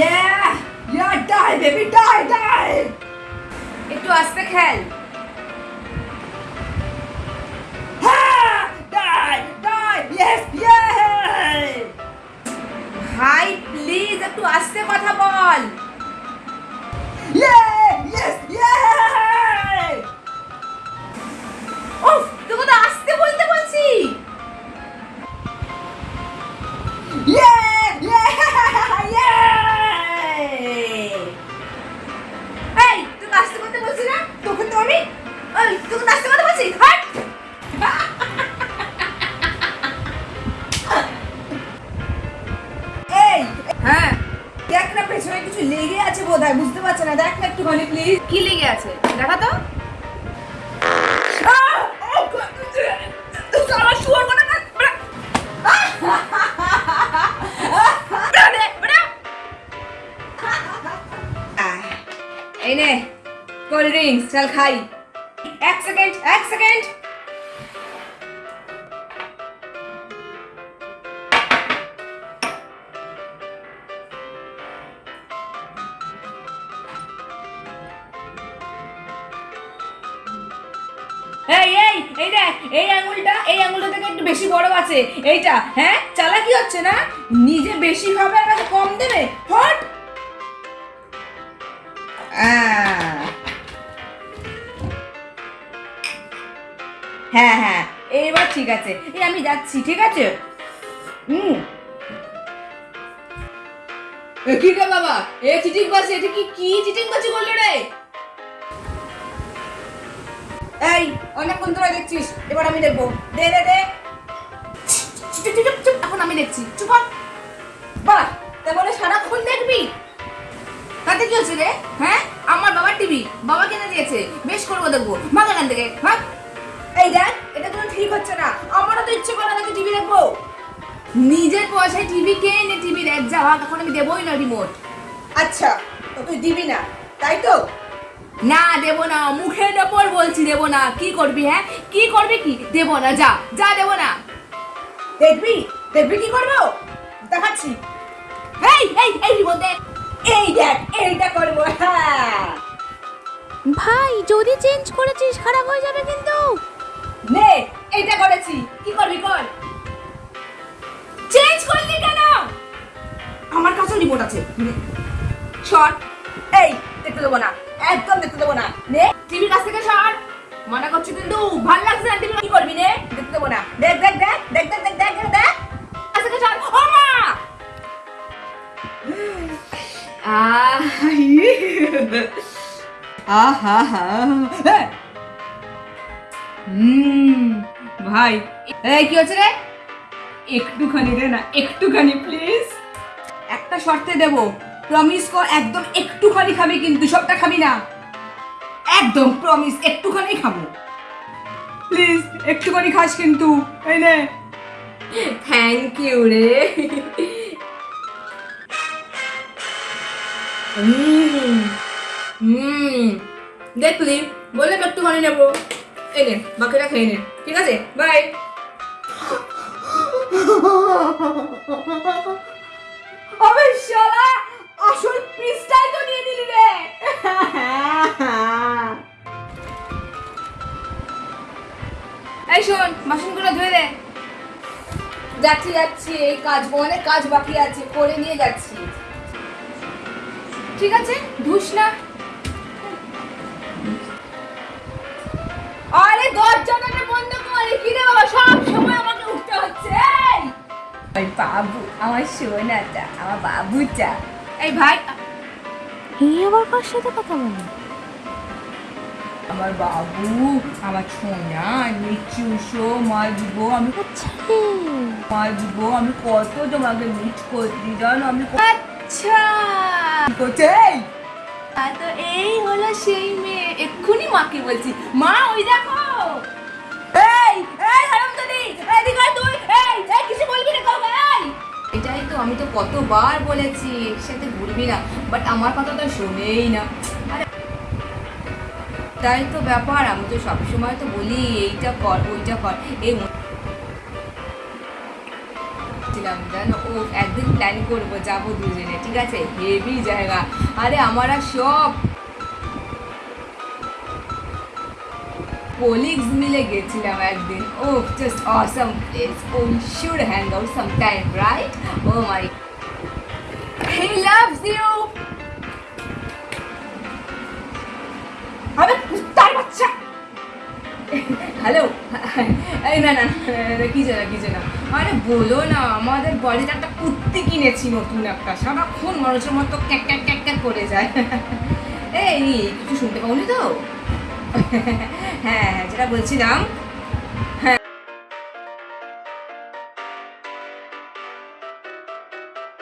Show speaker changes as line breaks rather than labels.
Yeah! Yeah, die, baby, die, die! একটু আস্তে খেল হ্যাঁ die, die, yes, yeah! আমি? এই তোকে তো আস্তে করতে বলছি এই হ্যাঁ দেখ না, পেছনে কিছু লেগে আছে বোধহয়, বুঝতে পারছে না? দেখ না একটুখানি প্লিজ
কি লেগে আছে? দেখা তো।
ড্রিঙ্কস চল খাই। এক সেকেন্ড এক সেকেন্ড এই এই দেখ, এই এই থেকে একটু বেশি বড় আছে। এইটা হ্যাঁ? হচ্ছে না? নিজে বেশি খাবে কম দেবে? আহ। হ্যাঁ হ্যাঁ। এইবার ঠিক আছে। এই আমি যাচ্ছি, ঠিক আছে? হুম। এবার বাহ তা বলে সারাক্ষণ দেখবি? তাতে কি হচ্ছে রে? হ্যাঁ? আমার বাবার টিভি। বাবা কিনে দিয়েছে। বেশ করব, দেখব। ভাগ এখান থেকে। ভাগ এই দেখ এটা কোনো ঠিক হচ্ছে না। আমারও তো ইচ্ছে করে নাকি টিভি দেখব। নিজের পয়সায় টিভি কে এনে টিভি দেখ যা ভাগ এখন আমি দেবোই না রিমোট
আচ্ছা তো তুই দিবি না তাই তো?
না দেব না মুখের ওপর বলছি দেব না। কি করবি হ্যাঁ? কি করবি কি? দেব না যা যা দেব না।
দেখবি? দেখবি কি করব? দেখাচ্ছি।
এই এই এই রিমোট দে
এই দেখ এইটা করব হ্যাঁ।
ভাই যদি চেঞ্জ করেছিস খারাপ হয়ে যাবে কিন্তু।
নে এইটা করেছি। কি করবি কর।
চেঞ্জ করলি কেন? আমার কাছে রিমোট আছে। শর্ট
এই, দেখতে দেবো না। একদম দেখতে দেবো না। নে
টিভির কাছ থেকে সর। মানা করছি কিন্তু ভালো লাগছে না টিভি
কি করবি নে? দেখতে দেবো না। দেখ দেখ দেখ দেখ দেখ দেখ দেখ দেখ
কাছ থেকে সর। ও মা! আহ, আহা হা হুম, ভাই। এই, কি হচ্ছে রে? একটুখানি রে না, একটুখানি প্লিজ একটা শর্তে দেব। প্রমিস কর, একদম একটুখানি খাবি, কিন্তু সবটা খাবি না। একদম প্রমিস একটুখানি খাব। প্লিজ একটুখানি খাস কিন্তু। এই নে। থ্যাংক ইউ রে। হুম হুম। দেখলি, বললাম একটুখানি নেব। এই বাকিটা খেয়ে নে ঠিক আছে? বাই আবে শালা আসল পিসটাই তো নিয়ে নিলি রে। এই শোন বাসনগুলো ধুয়ে দে। যাচ্ছি যাচ্ছি এই কাজ অনেক কাজ বাকি আছে করে নিয়ে যাচ্ছি। ঠিক আছে? ধুস না। আরে দরজাটা বন্ধ করে কি রে বাবা? সব সময় আমাকে উঠতে হচ্ছে এই! বাবু আমার সোনাটা আমার বাবুটা। এই ভাই
এই আবার কার সাথে কথা বলে
আমার বাবু আমার সোনা নিচু শো মাজবো আমি
আচ্ছা।
মাজবো আমি কত তোমাকে মিট করছি জানো? আমি
আচ্ছা।
করছে
তা তো এই হলো সেই মেয়ে। এক্ষুনি মাকে বলছি। মা, ওই দেখো।
এটাই তো আমি তো কতবার বলেছি একসাথে ঘুরবি না। বাট আমার কথা তো শোনেই না। তাই তো ব্যাপার, আমি তো সবসময় তো বলি, এইটা কর, ওইটা কর। এই ভাবছিলাম জানো ও একদিন প্ল্যান করবো যাবো দুজনে ঠিক আছে হেভি জায়গা আরে আমরা সব কলিগস মিলে গেছিলাম একদিন ও just awesome place O should hang out some time right oh my he loves you
আবে কুত্তার বাচ্চা
হ্যালো এই না না কিছু না কিছু না আরে বলো না, আমাদের বাড়িতে একটা কুর্তি কিনেছি নতুন একটা। সারাক্ষণ মানুষের মতো ক্যাক ক্যাক ক্যাক ক্যাক করে যায়। এই, কিছু শুনতে পাওনি তো? হ্যাঁ হ্যাঁ যেটা বলছিলাম